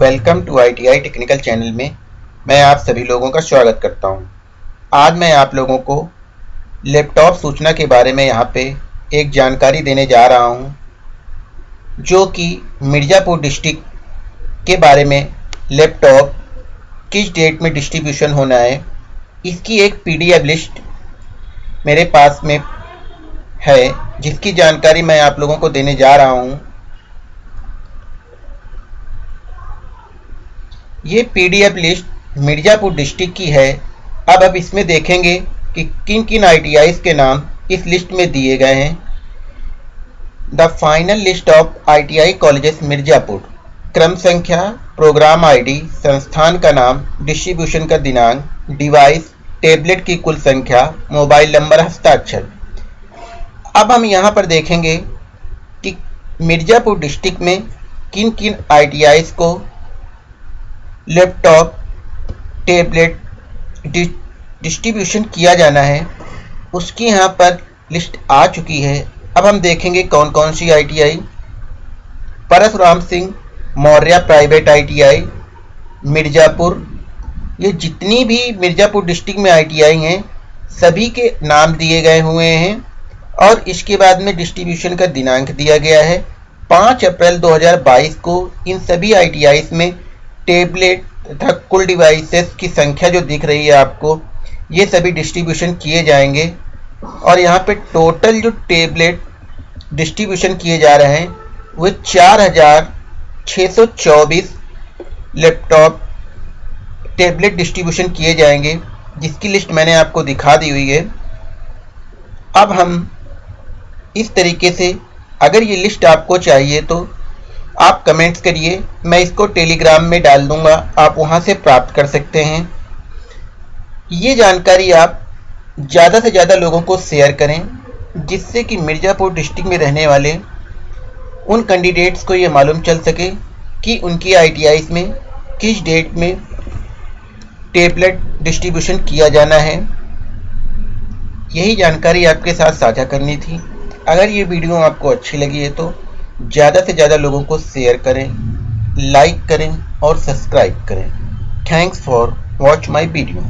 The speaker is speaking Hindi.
Welcome to ITI technical channel में मैं आप सभी लोगों का स्वागत करता हूँ। आज मैं आप लोगों को लैपटॉप सूचना के बारे में यहाँ पे एक जानकारी देने जा रहा हूँ, जो कि मिर्ज़ापुर डिस्ट्रिक्ट के बारे में लैपटॉप किस डेट में डिस्ट्रीब्यूशन होना है, इसकी एक पीडीएफ लिस्ट मेरे पास में है, जिसकी जानकारी मैं आप लोगों को देने जा रहा हूँ ये पीडीएफ लिस्ट मिर्ज़ापुर डिस्ट्रिक्ट की है। अब अब इसमें देखेंगे कि किन किन आई के नाम इस लिस्ट में दिए गए हैं। The final list of I T I colleges Mirzapur. क्रम संख्या प्रोग्राम आईडी संस्थान का नाम डिस्ट्रीब्यूशन का दिनांक डिवाइस टेबलेट की कुल संख्या मोबाइल नंबर हस्ताक्षर। अब हम यहाँ पर देखेंगे कि मिर्ज़ापुर डिस्ट्रिक्ट में किन किन आई को लैपटॉप टैबलेट डिस्ट्रीब्यूशन किया जाना है। उसकी यहाँ पर लिस्ट आ चुकी है। अब हम देखेंगे कौन कौन सी ITI Parshuram Singh, Maurya private ITI Mirzapur. ये जितनी भी मिर्ज़ापुर डिस्ट्रिक्ट में आईटीआई हैं, सभी के नाम दिए गए हुए हैं और इसके बाद में डिस्ट्रीब्यूशन का दिनांक दिया गया है। 5 अप्रैल 2022 को इन सभी आई में टेबलेट तथा कुल डिवाइसेस की संख्या जो दिख रही है आपको, ये सभी डिस्ट्रीब्यूशन किए जाएँगे। और यहाँ पे टोटल जो टेबलेट डिस्ट्रीब्यूशन किए जा रहे हैं, वो चार हज़ार छः सौ चौबीस लैपटॉप टेबलेट डिस्ट्रीब्यूशन किए जाएँगे, जिसकी लिस्ट मैंने आपको दिखा दी हुई है। अब हम इस तरीके से, अगर ये लिस्ट आपको चाहिए तो आप कमेंट्स करिए, मैं इसको टेलीग्राम में डाल दूँगा, आप वहाँ से प्राप्त कर सकते हैं। ये जानकारी आप ज़्यादा से ज़्यादा लोगों को शेयर करें, जिससे कि मिर्ज़ापुर डिस्ट्रिक्ट में रहने वाले उन कैंडिडेट्स को ये मालूम चल सके कि उनकी आई में किस डेट में टेबलेट डिस्ट्रीब्यूशन किया जाना है। यही जानकारी आपके साथ साझा करनी थी। अगर ये वीडियो आपको अच्छी लगी है तो ज़्यादा से ज़्यादा लोगों को शेयर करें लाइक करें और सब्सक्राइब करें. Thanks for watch my video